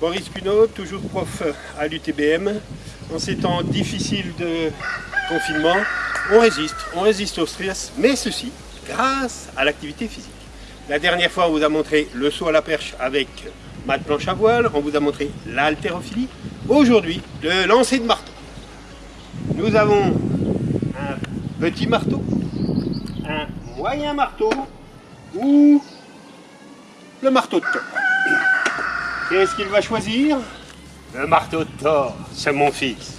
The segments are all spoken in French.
Boris Cuno, toujours prof à l'UTBM. En ces temps difficiles de confinement, on résiste, on résiste au stress, mais ceci grâce à l'activité physique. La dernière fois, on vous a montré le saut à la perche avec mat planche à voile, on vous a montré l'haltérophilie. Aujourd'hui, le lancer de marteau. Nous avons un petit marteau, un moyen marteau ou le marteau de Thor. Qu'est-ce qu'il va choisir Le marteau de Thor, c'est mon fils.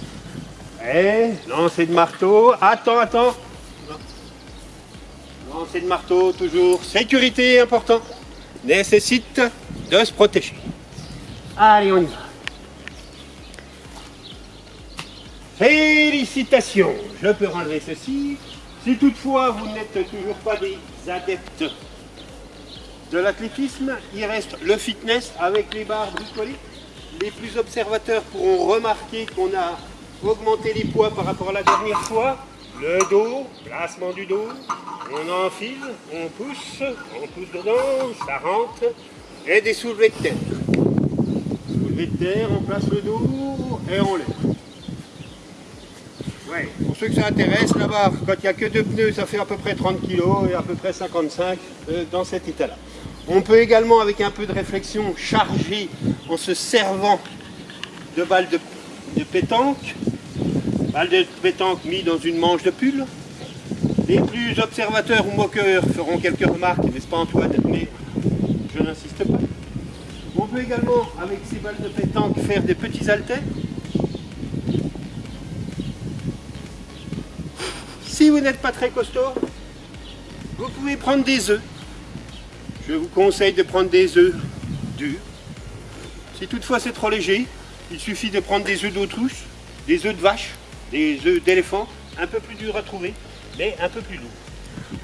Et lancer de marteau, attends, attends. Lancer de marteau, toujours. Sécurité, important. Nécessite de se protéger. Allez, on y va. Félicitations Je peux relever ceci. Si toutefois vous n'êtes toujours pas des adeptes de l'athlétisme, il reste le fitness avec les barres bricolées. Les plus observateurs pourront remarquer qu'on a augmenté les poids par rapport à la dernière fois. Le dos, placement du dos, on enfile, on pousse, on pousse dedans, ça rentre, et des soulevés de terre. Soulevés de terre, on place le dos et on lève. Ouais, pour ceux que ça intéresse, là-bas, quand il n'y a que deux pneus, ça fait à peu près 30 kg et à peu près 55 euh, dans cet état-là. On peut également, avec un peu de réflexion, charger en se servant de balles de, pétanque, balles de pétanque mis dans une manche de pull. Les plus observateurs ou moqueurs feront quelques remarques, n'est-ce pas Antoine? Mais je n'insiste pas. On peut également, avec ces balles de pétanque, faire des petits haltères. Si vous n'êtes pas très costaud, vous pouvez prendre des œufs. Je vous conseille de prendre des œufs durs. Si toutefois c'est trop léger, il suffit de prendre des œufs d'autruche, des œufs de vache, des œufs d'éléphant, un peu plus durs à trouver, mais un peu plus lourds.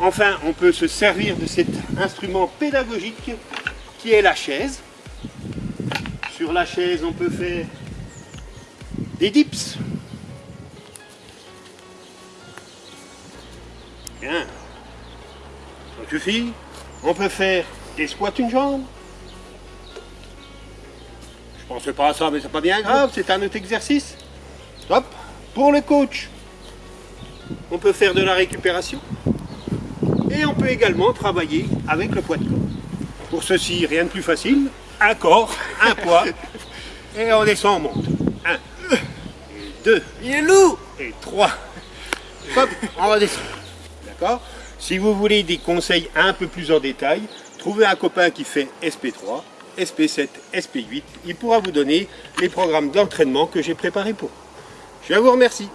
Enfin, on peut se servir de cet instrument pédagogique qui est la chaise. Sur la chaise, on peut faire des dips. Bien. Ça suffit. On peut faire des squats une jambe. Je pensais pas à ça, mais c'est pas bien grave, c'est un autre exercice. Hop, pour le coach, on peut faire de la récupération. Et on peut également travailler avec le poids de corps. Pour ceci, rien de plus facile. Un corps, un poids, et on descend, on monte. Un, et deux, Il est lourd et trois. Hop, on redescend. D'accord Si vous voulez des conseils un peu plus en détail, trouvez un copain qui fait SP3, SP7, SP8. Il pourra vous donner les programmes d'entraînement que j'ai préparés pour. Je vous remercie.